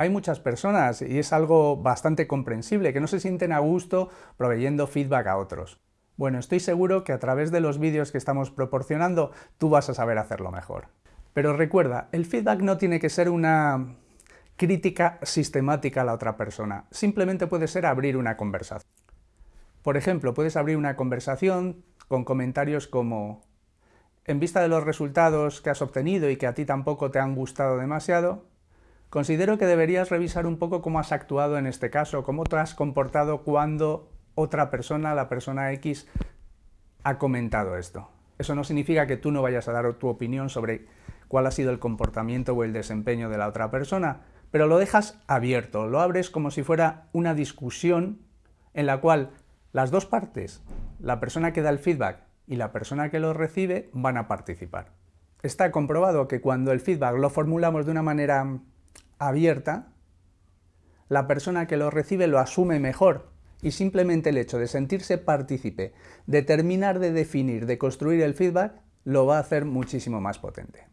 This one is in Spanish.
hay muchas personas, y es algo bastante comprensible, que no se sienten a gusto proveyendo feedback a otros. Bueno, estoy seguro que a través de los vídeos que estamos proporcionando tú vas a saber hacerlo mejor. Pero recuerda, el feedback no tiene que ser una crítica sistemática a la otra persona, simplemente puede ser abrir una conversación. Por ejemplo, puedes abrir una conversación con comentarios como en vista de los resultados que has obtenido y que a ti tampoco te han gustado demasiado, Considero que deberías revisar un poco cómo has actuado en este caso, cómo te has comportado cuando otra persona, la persona X, ha comentado esto. Eso no significa que tú no vayas a dar tu opinión sobre cuál ha sido el comportamiento o el desempeño de la otra persona, pero lo dejas abierto, lo abres como si fuera una discusión en la cual las dos partes, la persona que da el feedback y la persona que lo recibe, van a participar. Está comprobado que cuando el feedback lo formulamos de una manera abierta, la persona que lo recibe lo asume mejor y simplemente el hecho de sentirse partícipe, de terminar de definir, de construir el feedback, lo va a hacer muchísimo más potente.